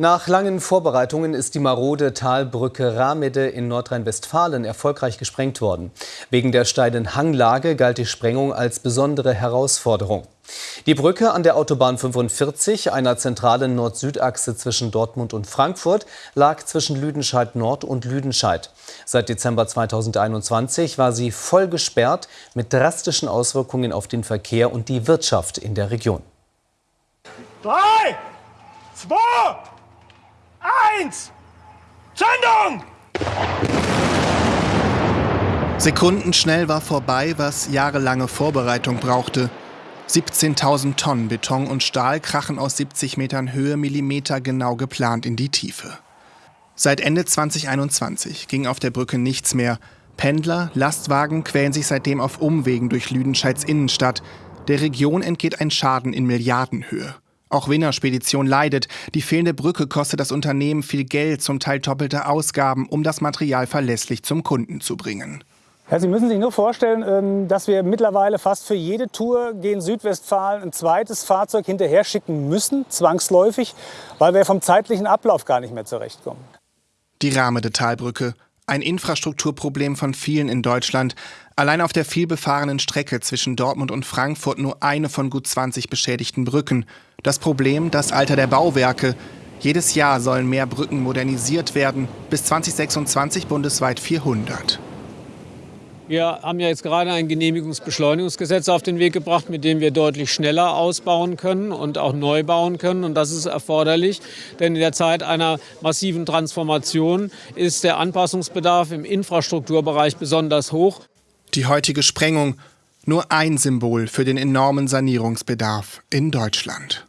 Nach langen Vorbereitungen ist die marode Talbrücke Ramede in Nordrhein-Westfalen erfolgreich gesprengt worden. Wegen der steilen Hanglage galt die Sprengung als besondere Herausforderung. Die Brücke an der Autobahn 45, einer zentralen Nord-Süd-Achse zwischen Dortmund und Frankfurt, lag zwischen Lüdenscheid Nord und Lüdenscheid. Seit Dezember 2021 war sie voll gesperrt mit drastischen Auswirkungen auf den Verkehr und die Wirtschaft in der Region. Drei, zwei, eins, Zündung! Sekundenschnell war vorbei, was jahrelange Vorbereitung brauchte. 17.000 Tonnen Beton und Stahl krachen aus 70 Metern Höhe Millimeter genau geplant in die Tiefe. Seit Ende 2021 ging auf der Brücke nichts mehr. Pendler, Lastwagen quälen sich seitdem auf Umwegen durch Lüdenscheids Innenstadt. Der Region entgeht ein Schaden in Milliardenhöhe. Auch Wiener Spedition leidet. Die fehlende Brücke kostet das Unternehmen viel Geld, zum Teil doppelte Ausgaben, um das Material verlässlich zum Kunden zu bringen. Ja, Sie müssen sich nur vorstellen, ähm, dass wir mittlerweile fast für jede Tour gegen Südwestfalen ein zweites Fahrzeug hinterher schicken müssen, zwangsläufig, weil wir vom zeitlichen Ablauf gar nicht mehr zurechtkommen. Die Rahmedetalbrücke, ein Infrastrukturproblem von vielen in Deutschland. Allein auf der vielbefahrenen Strecke zwischen Dortmund und Frankfurt nur eine von gut 20 beschädigten Brücken. Das Problem, das Alter der Bauwerke. Jedes Jahr sollen mehr Brücken modernisiert werden, bis 2026 bundesweit 400. Wir haben ja jetzt gerade ein Genehmigungsbeschleunigungsgesetz auf den Weg gebracht, mit dem wir deutlich schneller ausbauen können und auch neu bauen können. Und das ist erforderlich, denn in der Zeit einer massiven Transformation ist der Anpassungsbedarf im Infrastrukturbereich besonders hoch. Die heutige Sprengung nur ein Symbol für den enormen Sanierungsbedarf in Deutschland.